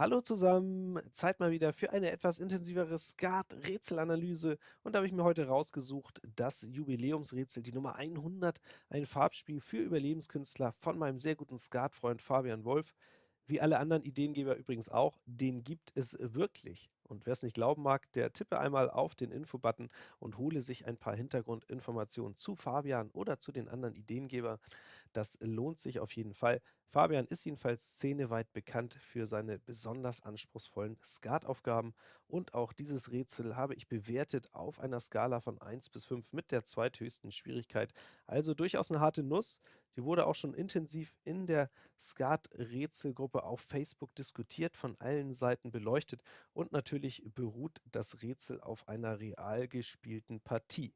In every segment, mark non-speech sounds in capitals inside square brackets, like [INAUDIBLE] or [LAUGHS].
Hallo zusammen, Zeit mal wieder für eine etwas intensivere Skat-Rätselanalyse und da habe ich mir heute rausgesucht das Jubiläumsrätsel, die Nummer 100, ein Farbspiel für Überlebenskünstler von meinem sehr guten Skatfreund Fabian Wolf. Wie alle anderen Ideengeber übrigens auch, den gibt es wirklich. Und wer es nicht glauben mag, der tippe einmal auf den Info-Button und hole sich ein paar Hintergrundinformationen zu Fabian oder zu den anderen Ideengebern. Das lohnt sich auf jeden Fall. Fabian ist jedenfalls szeneweit bekannt für seine besonders anspruchsvollen Skataufgaben und auch dieses Rätsel habe ich bewertet auf einer Skala von 1 bis 5 mit der zweithöchsten Schwierigkeit. Also durchaus eine harte Nuss. Die wurde auch schon intensiv in der Skat-Rätselgruppe auf Facebook diskutiert, von allen Seiten beleuchtet und natürlich beruht das Rätsel auf einer real gespielten Partie.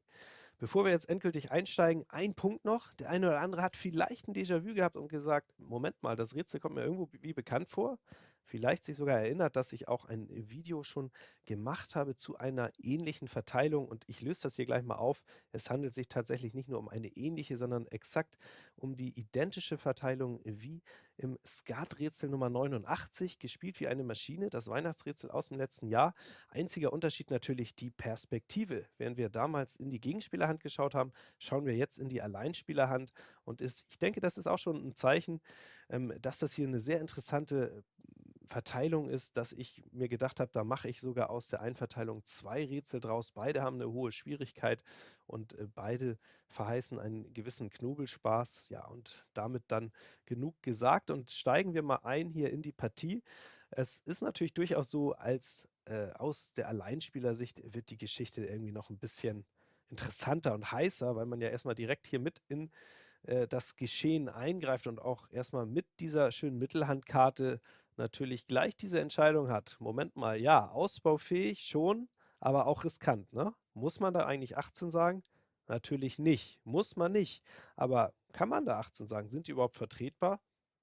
Bevor wir jetzt endgültig einsteigen, ein Punkt noch. Der eine oder andere hat vielleicht ein Déjà-vu gehabt und gesagt, Moment mal, das Rätsel kommt mir irgendwo wie bekannt vor vielleicht sich sogar erinnert, dass ich auch ein Video schon gemacht habe zu einer ähnlichen Verteilung und ich löse das hier gleich mal auf. Es handelt sich tatsächlich nicht nur um eine ähnliche, sondern exakt um die identische Verteilung wie im Skaträtsel Nummer 89, gespielt wie eine Maschine, das Weihnachtsrätsel aus dem letzten Jahr. Einziger Unterschied natürlich die Perspektive. Während wir damals in die Gegenspielerhand geschaut haben, schauen wir jetzt in die Alleinspielerhand und ist, ich denke, das ist auch schon ein Zeichen, ähm, dass das hier eine sehr interessante Verteilung ist, dass ich mir gedacht habe, da mache ich sogar aus der Einverteilung zwei Rätsel draus. Beide haben eine hohe Schwierigkeit und äh, beide verheißen einen gewissen Knobelspaß. Ja, und damit dann genug gesagt und steigen wir mal ein hier in die Partie. Es ist natürlich durchaus so, als äh, aus der Alleinspielersicht wird die Geschichte irgendwie noch ein bisschen interessanter und heißer, weil man ja erstmal direkt hier mit in äh, das Geschehen eingreift und auch erstmal mit dieser schönen Mittelhandkarte natürlich gleich diese Entscheidung hat, Moment mal, ja, ausbaufähig schon, aber auch riskant, ne? Muss man da eigentlich 18 sagen? Natürlich nicht, muss man nicht. Aber kann man da 18 sagen? Sind die überhaupt vertretbar?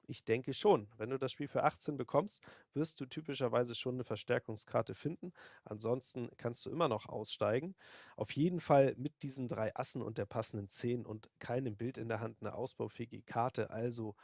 Ich denke schon. Wenn du das Spiel für 18 bekommst, wirst du typischerweise schon eine Verstärkungskarte finden. Ansonsten kannst du immer noch aussteigen. Auf jeden Fall mit diesen drei Assen und der passenden 10 und keinem Bild in der Hand eine ausbaufähige Karte. Also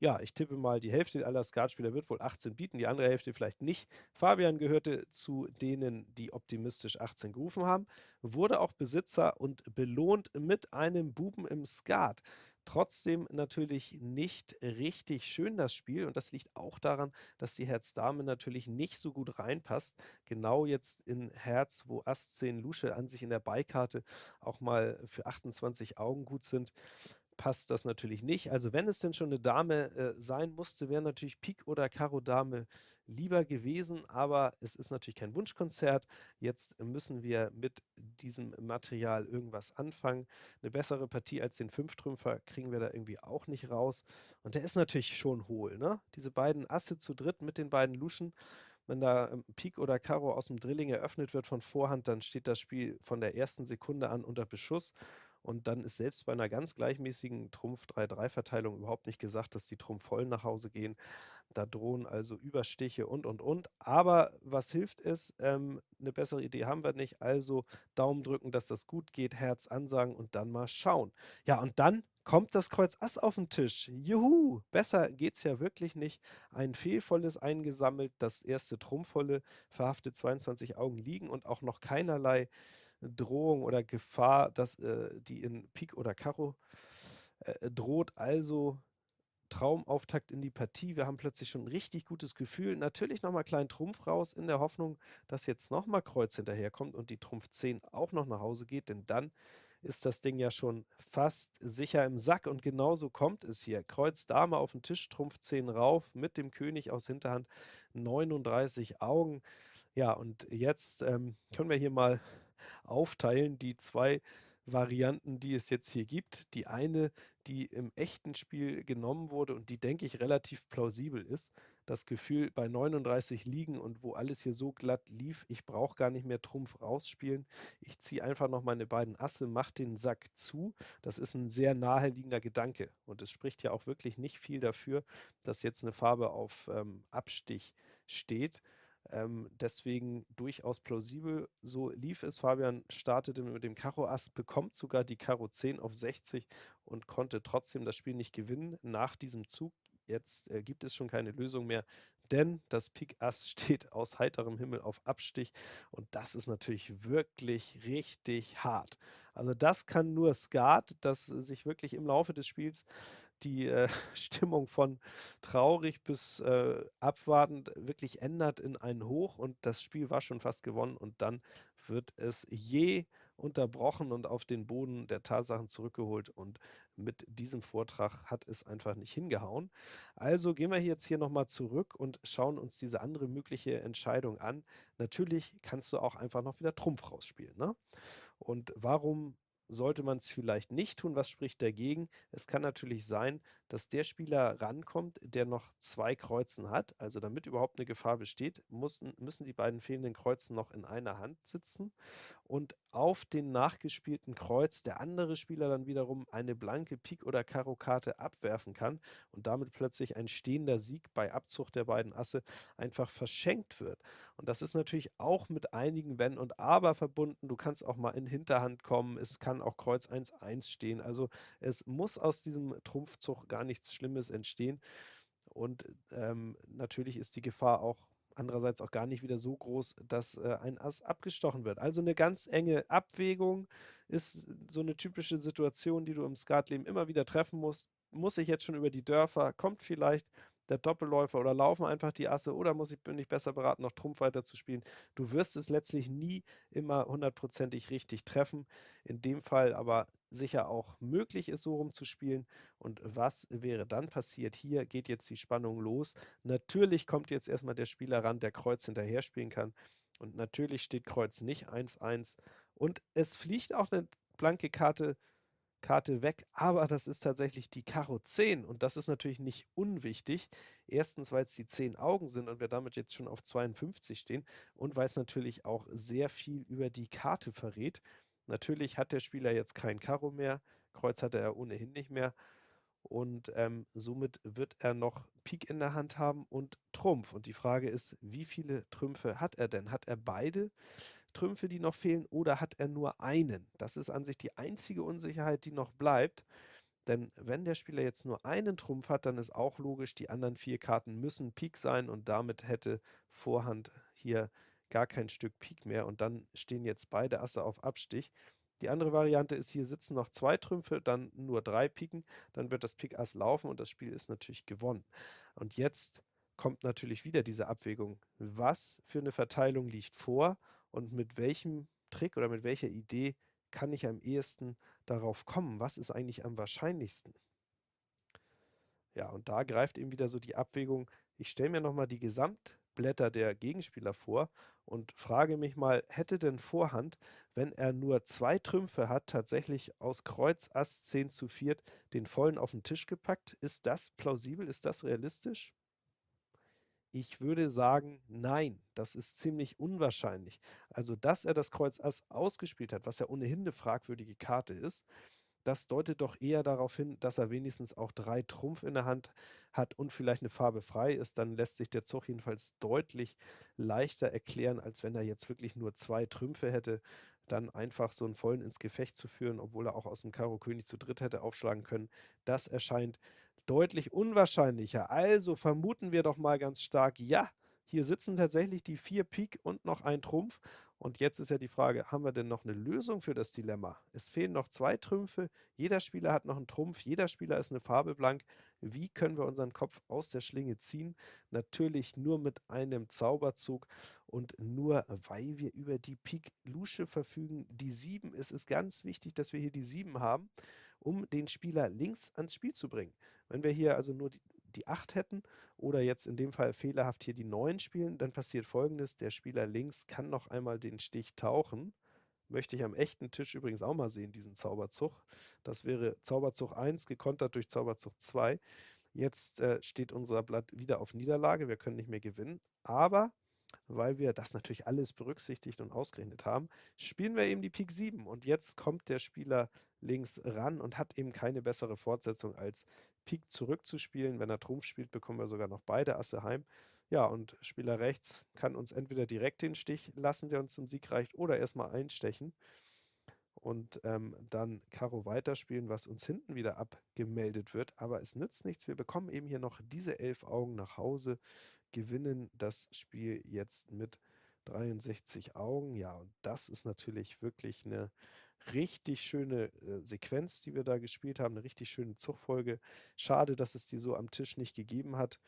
ja, ich tippe mal, die Hälfte aller Skatspieler wird wohl 18 bieten, die andere Hälfte vielleicht nicht. Fabian gehörte zu denen, die optimistisch 18 gerufen haben, wurde auch Besitzer und belohnt mit einem Buben im Skat. Trotzdem natürlich nicht richtig schön das Spiel und das liegt auch daran, dass die Herz-Dame natürlich nicht so gut reinpasst. Genau jetzt in Herz, wo Ass 10 Lusche an sich in der Beikarte auch mal für 28 Augen gut sind passt das natürlich nicht. Also wenn es denn schon eine Dame äh, sein musste, wäre natürlich Pik oder Karo Dame lieber gewesen, aber es ist natürlich kein Wunschkonzert. Jetzt müssen wir mit diesem Material irgendwas anfangen. Eine bessere Partie als den Fünftrümpfer kriegen wir da irgendwie auch nicht raus. Und der ist natürlich schon hohl, ne? Diese beiden Asse zu dritt mit den beiden Luschen. Wenn da ähm, Pik oder Karo aus dem Drilling eröffnet wird von Vorhand, dann steht das Spiel von der ersten Sekunde an unter Beschuss. Und dann ist selbst bei einer ganz gleichmäßigen Trumpf-3-3-Verteilung überhaupt nicht gesagt, dass die Trumpf-Vollen nach Hause gehen. Da drohen also Überstiche und, und, und. Aber was hilft es? Ähm, eine bessere Idee haben wir nicht. Also Daumen drücken, dass das gut geht, Herz ansagen und dann mal schauen. Ja, und dann kommt das Kreuz Ass auf den Tisch. Juhu, besser geht's ja wirklich nicht. Ein fehlvolles eingesammelt, das erste Trumpfvolle verhaftet 22 Augen liegen und auch noch keinerlei Drohung oder Gefahr, dass äh, die in Pik oder Karo äh, droht. Also Traumauftakt in die Partie. Wir haben plötzlich schon ein richtig gutes Gefühl. Natürlich nochmal kleinen Trumpf raus, in der Hoffnung, dass jetzt nochmal Kreuz hinterherkommt und die Trumpf 10 auch noch nach Hause geht, denn dann ist das Ding ja schon fast sicher im Sack und genauso kommt es hier. Kreuz Dame auf den Tisch, Trumpf 10 rauf, mit dem König aus Hinterhand 39 Augen. Ja, und jetzt ähm, können wir hier mal aufteilen, die zwei Varianten, die es jetzt hier gibt. Die eine, die im echten Spiel genommen wurde und die, denke ich, relativ plausibel ist. Das Gefühl bei 39 liegen und wo alles hier so glatt lief, ich brauche gar nicht mehr Trumpf rausspielen. Ich ziehe einfach noch meine beiden Asse, mache den Sack zu. Das ist ein sehr naheliegender Gedanke. Und es spricht ja auch wirklich nicht viel dafür, dass jetzt eine Farbe auf ähm, Abstich steht. Ähm, deswegen durchaus plausibel. So lief es. Fabian startete mit dem Karo Ass, bekommt sogar die Karo 10 auf 60 und konnte trotzdem das Spiel nicht gewinnen nach diesem Zug. Jetzt äh, gibt es schon keine Lösung mehr. denn das Pik Ass [LAUGHS] steht aus heiterem Himmel auf Abstich und das ist natürlich wirklich richtig hart. Also das kann nur Skat, das sich wirklich im Laufe des Spiels die äh, [LAUGHS] Stimmung von traurig bis äh, abwartend wirklich ändert in ein Hoch und das Spiel war schon fast gewonnen und dann wird es je unterbrochen und auf den Boden der Tatsachen zurückgeholt und mit diesem Vortrag hat es einfach nicht hingehauen. Also gehen wir jetzt hier nochmal zurück und schauen uns diese andere mögliche Entscheidung an. Natürlich kannst du auch einfach noch wieder Trumpf rausspielen. Ne? Und warum sollte man es vielleicht nicht tun. Was spricht dagegen? Es kann natürlich sein, dass der Spieler rankommt, der noch zwei Kreuzen hat. Also damit überhaupt eine Gefahr besteht, müssen, müssen die beiden fehlenden Kreuzen noch in einer Hand sitzen. Und auf den nachgespielten Kreuz der andere Spieler dann wiederum eine blanke Pik- oder Karo-Karte abwerfen kann und damit plötzlich ein stehender Sieg bei Abzug der beiden Asse einfach verschenkt wird. Und das ist natürlich auch mit einigen Wenn und Aber verbunden. Du kannst auch mal in Hinterhand kommen. Es kann auch Kreuz 1-1 stehen. Also es muss aus diesem Trumpfzug gar nichts Schlimmes entstehen. Und ähm, natürlich ist die Gefahr auch andererseits auch gar nicht wieder so groß, dass äh, ein Ass abgestochen wird. Also eine ganz enge Abwägung ist so eine typische Situation, die du im Skatleben immer wieder treffen musst. Muss ich jetzt schon über die Dörfer? Kommt vielleicht der Doppelläufer oder laufen einfach die Asse oder muss ich, bin ich besser beraten, noch Trumpf weiter zu spielen. Du wirst es letztlich nie immer hundertprozentig richtig treffen. In dem Fall aber sicher auch möglich ist, so rumzuspielen. Und was wäre dann passiert? Hier geht jetzt die Spannung los. Natürlich kommt jetzt erstmal der Spieler ran, der Kreuz hinterher spielen kann. Und natürlich steht Kreuz nicht 1-1. Und es fliegt auch eine blanke Karte Karte weg, aber das ist tatsächlich die Karo 10 und das ist natürlich nicht unwichtig. Erstens, weil es die 10 Augen sind und wir damit jetzt schon auf 52 stehen und weil es natürlich auch sehr viel über die Karte verrät. Natürlich hat der Spieler jetzt kein Karo mehr, Kreuz hatte er ohnehin nicht mehr und ähm, somit wird er noch Pik in der Hand haben und Trumpf. Und die Frage ist, wie viele Trümpfe hat er denn? Hat er beide? Trümpfe, die noch fehlen, oder hat er nur einen? Das ist an sich die einzige Unsicherheit, die noch bleibt. Denn wenn der Spieler jetzt nur einen Trumpf hat, dann ist auch logisch, die anderen vier Karten müssen Pik sein und damit hätte Vorhand hier gar kein Stück Pik mehr und dann stehen jetzt beide Asse auf Abstich. Die andere Variante ist, hier sitzen noch zwei Trümpfe, dann nur drei Piken, dann wird das Pik Ass laufen und das Spiel ist natürlich gewonnen. Und jetzt kommt natürlich wieder diese Abwägung, was für eine Verteilung liegt vor und mit welchem Trick oder mit welcher Idee kann ich am ehesten darauf kommen? Was ist eigentlich am wahrscheinlichsten? Ja, und da greift eben wieder so die Abwägung, ich stelle mir nochmal die Gesamtblätter der Gegenspieler vor und frage mich mal, hätte denn Vorhand, wenn er nur zwei Trümpfe hat, tatsächlich aus Kreuz Ass 10 zu 4 den vollen auf den Tisch gepackt? Ist das plausibel? Ist das realistisch? Ich würde sagen, nein, das ist ziemlich unwahrscheinlich. Also, dass er das Kreuz Ass ausgespielt hat, was ja ohnehin eine fragwürdige Karte ist, das deutet doch eher darauf hin, dass er wenigstens auch drei Trumpf in der Hand hat und vielleicht eine Farbe frei ist. Dann lässt sich der Zug jedenfalls deutlich leichter erklären, als wenn er jetzt wirklich nur zwei Trümpfe hätte. Dann einfach so einen vollen ins Gefecht zu führen, obwohl er auch aus dem Karo König zu dritt hätte aufschlagen können. Das erscheint deutlich unwahrscheinlicher. Also vermuten wir doch mal ganz stark, ja, hier sitzen tatsächlich die vier Pik und noch ein Trumpf. Und jetzt ist ja die Frage, haben wir denn noch eine Lösung für das Dilemma? Es fehlen noch zwei Trümpfe, jeder Spieler hat noch einen Trumpf, jeder Spieler ist eine Farbe blank. Wie können wir unseren Kopf aus der Schlinge ziehen? Natürlich nur mit einem Zauberzug und nur weil wir über die Pik Lusche verfügen. Die 7, es ist ganz wichtig, dass wir hier die 7 haben, um den Spieler links ans Spiel zu bringen. Wenn wir hier also nur die, die 8 hätten oder jetzt in dem Fall fehlerhaft hier die 9 spielen, dann passiert folgendes, der Spieler links kann noch einmal den Stich tauchen. Möchte ich am echten Tisch übrigens auch mal sehen, diesen Zauberzug. Das wäre Zauberzug 1 gekontert durch Zauberzug 2. Jetzt äh, steht unser Blatt wieder auf Niederlage, wir können nicht mehr gewinnen, aber weil wir das natürlich alles berücksichtigt und ausgerechnet haben, spielen wir eben die Pik 7 und jetzt kommt der Spieler links ran und hat eben keine bessere Fortsetzung als Pik zurückzuspielen. Wenn er Trumpf spielt, bekommen wir sogar noch beide Asse heim. Ja, und Spieler rechts kann uns entweder direkt den Stich lassen, der uns zum Sieg reicht, oder erstmal einstechen und ähm, dann Karo weiterspielen, was uns hinten wieder abgemeldet wird. Aber es nützt nichts. Wir bekommen eben hier noch diese elf Augen nach Hause. gewinnen das Spiel jetzt mit 63 Augen. Ja, und das ist natürlich wirklich eine richtig schöne äh, Sequenz, die wir da gespielt haben, eine richtig schöne Zugfolge. Schade, dass es die so am Tisch nicht gegeben hat.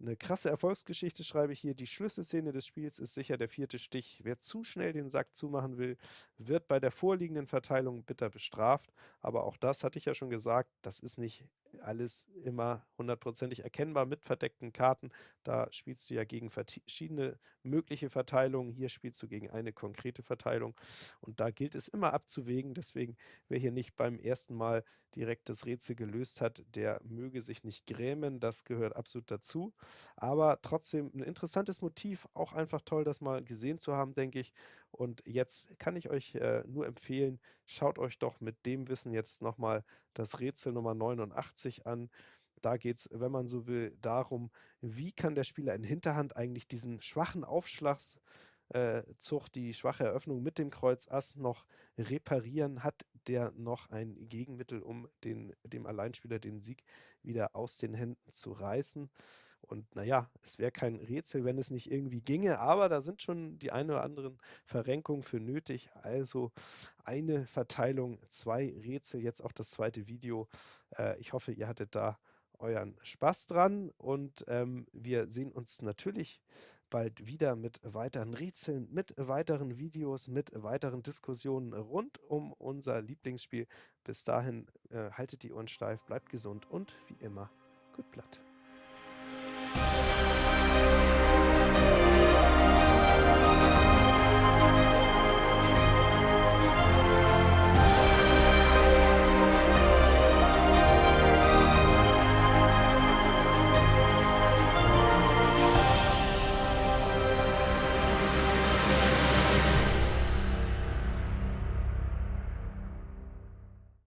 Eine krasse Erfolgsgeschichte schreibe ich hier. Die Schlüsselszene des Spiels ist sicher der vierte Stich. Wer zu schnell den Sack zumachen will, wird bei der vorliegenden Verteilung bitter bestraft. Aber auch das hatte ich ja schon gesagt, das ist nicht alles immer hundertprozentig erkennbar mit verdeckten Karten. Da spielst du ja gegen verschiedene mögliche Verteilungen. Hier spielst du gegen eine konkrete Verteilung. Und da gilt es immer abzuwägen. Deswegen, wer hier nicht beim ersten Mal direkt das Rätsel gelöst hat, der möge sich nicht grämen. Das gehört absolut dazu. Aber trotzdem ein interessantes Motiv. Auch einfach toll, das mal gesehen zu haben, denke ich. Und jetzt kann ich euch äh, nur empfehlen, schaut euch doch mit dem Wissen jetzt nochmal das Rätsel Nummer 89 an. Da geht es, wenn man so will, darum, wie kann der Spieler in Hinterhand eigentlich diesen schwachen Aufschlagszug, äh, die schwache Eröffnung mit dem Kreuz Ass noch reparieren? Hat der noch ein Gegenmittel, um den, dem Alleinspieler den Sieg wieder aus den Händen zu reißen? Und naja, es wäre kein Rätsel, wenn es nicht irgendwie ginge, aber da sind schon die ein oder anderen Verrenkungen für nötig. Also eine Verteilung, zwei Rätsel, jetzt auch das zweite Video. Äh, ich hoffe, ihr hattet da euren Spaß dran und ähm, wir sehen uns natürlich bald wieder mit weiteren Rätseln, mit weiteren Videos, mit weiteren Diskussionen rund um unser Lieblingsspiel. Bis dahin äh, haltet die Ohren steif, bleibt gesund und wie immer, gut Blatt. Bye.